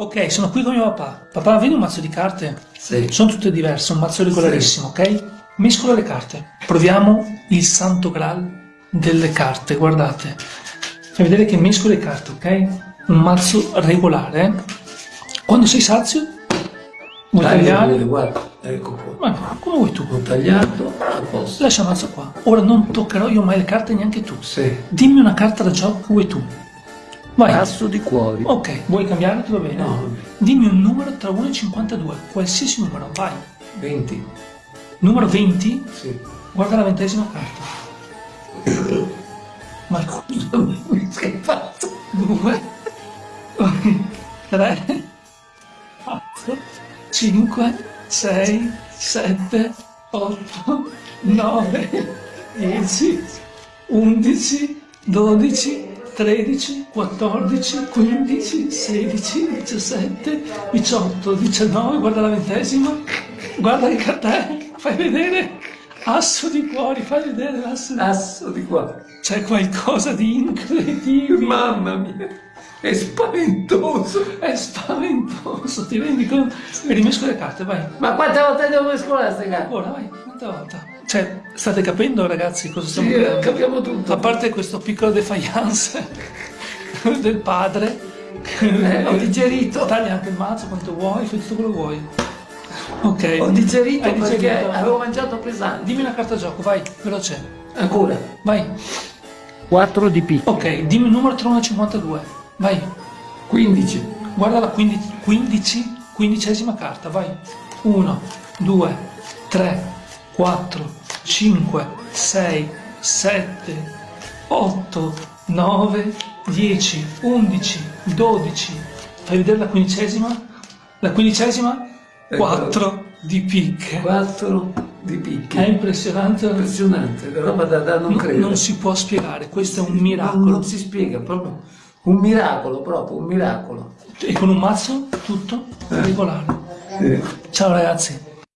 Ok, sono qui con mio papà. Papà, vedi un mazzo di carte? Sì. Sono tutte diverse, un mazzo regolarissimo, ok? Mescolo le carte. Proviamo il santo graal delle carte, guardate. Fai vedere che mescolo le carte, ok? Un mazzo regolare. Quando sei sazio, vuoi tagliare? Guarda, ecco qua. Ma come vuoi tu? Ho tagliato, a posto. Lascia il mazzo qua. Ora non toccherò io mai le carte, neanche tu. Sì. Dimmi una carta da gioco che vuoi tu. Vai. Asso di cuori. Ok, vuoi cambiare? Ti va bene? No. Dimmi un numero tra 1 e 52, qualsiasi numero, vai. 20. Numero 20? Sì. Guarda la ventesima carta. Marco, che hai fatto? 2, 3, 4, 5, 6, 7, 8, 9, 10, 11, 12, 13, 14, 15, 16, 17, 18, 19, guarda la ventesima, guarda carta è, fai vedere, asso di cuori, fai vedere l'asso di Asso di cuori. C'è qualcosa di incredibile, Mamma mia, è spaventoso. è spaventoso, ti rendi conto? E rimesco le carte, vai, Ma quante volte devo mescolare queste carte? ora vai, un'altra volta. Cioè, state capendo ragazzi cosa stiamo Sì, creando? capiamo tutto. A parte questo piccolo defiance del padre, Eh, ho digerito. taglia anche il mazzo quanto vuoi, fai tutto quello che vuoi. Ok. Ho digerito Hai perché digerito? avevo mangiato pesante. Dimmi una carta gioco, vai, veloce. Ancora. Vai. 4 di picco. Ok, dimmi il numero tra 1 e 52. Vai. 15. Guarda la 15, 15 quindicesima carta, vai. 1, 2, 3, 4, 5, 6, 7, 8, 9, 10, 11, 12. Fai vedere la quindicesima? La quindicesima? Ecco. 4 di picche. 4 di picchi. È impressionante. Impressionante, roba da, da non Non, credere. non si può spiegare, questo è un Non, miracolo. non si spiega, proprio un miracolo, proprio un miracolo. E con un mazzo tutto regolare. Ciao ragazzi.